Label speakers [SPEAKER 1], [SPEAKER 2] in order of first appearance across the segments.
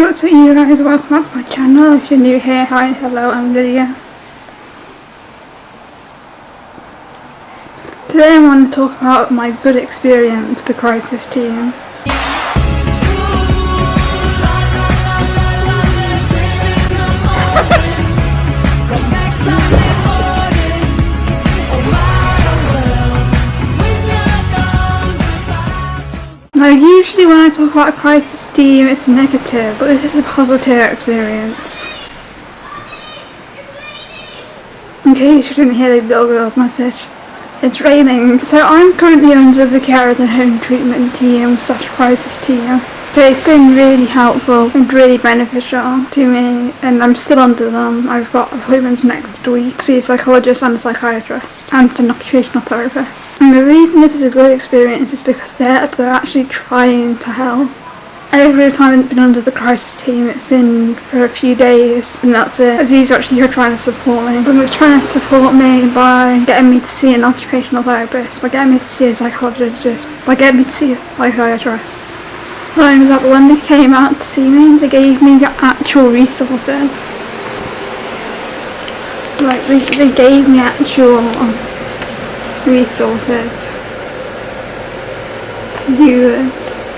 [SPEAKER 1] What's up you guys? Welcome back to my channel. If you're new here, hi, hello, I'm Lydia. Today I want to talk about my good experience with the Crisis team. Now usually when I talk about a crisis team it's negative, but this is a positive experience. In case you didn't hear the little girl's message, it's raining. So I'm currently under the care of the home treatment team slash crisis team. They've been really helpful and really beneficial to me and I'm still under them. I've got appointments next week to see a psychologist and a psychiatrist and an occupational therapist. And the reason this is a good experience is because they're, they're actually trying to help. Every time I've been under the crisis team, it's been for a few days, and that's it. Aziz actually here trying to support me. But they're trying to support me by getting me to see an occupational therapist, by getting me to see a psychologist, by getting me to see a psychiatrist. Only that, when they came out to see me, they gave me the actual resources. Like, they, they gave me actual um, resources to use.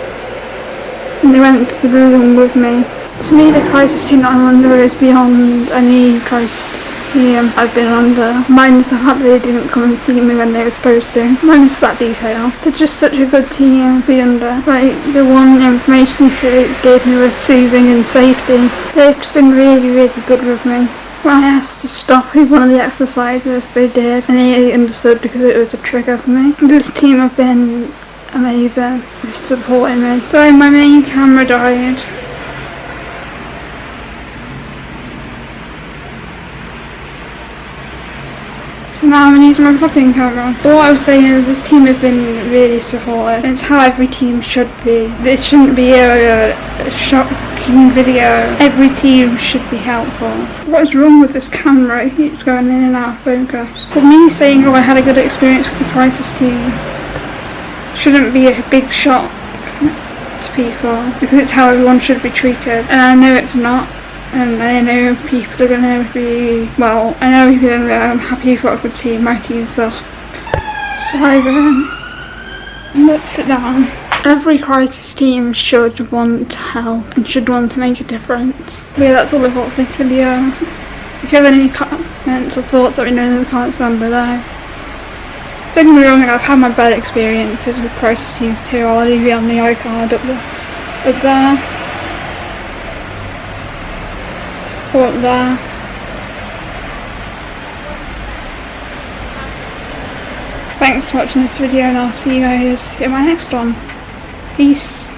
[SPEAKER 1] And they went through them with me. To me, the crisis that I'm is beyond any crisis yeah, I've been under. Minus the fact that they didn't come and see me when they were supposed to. Minus that detail. They're just such a good team to be under. Like, the one information they gave me was soothing and safety. They've been really, really good with me. When I asked to stop with one of the exercises, they did, and they understood because it was a trigger for me. This team have been amazing with supporting me. So my main camera died So now I'm using my vlogging camera. But what I was saying is this team have been really supportive. It's how every team should be. It shouldn't be a, a shocking video. Every team should be helpful. What is wrong with this camera? It keeps going in and out of focus. But me saying oh I had a good experience with the crisis team shouldn't be a big shock to people because it's how everyone should be treated. And I know it's not Um, and I know people are going to be, well, I know people are going to be, I'm happy a good team, my team's the Siren. Let's sit down. Every crisis team should want to help and should want to make a difference. But yeah, that's all I've got for this video. If you have any comments or thoughts, let me know in the comments down below. Don't get me wrong, I've had my bad experiences with crisis teams too. I'll leave it on the iCard up there. Up there. Thanks for watching this video and I'll see you guys in my next one. Peace.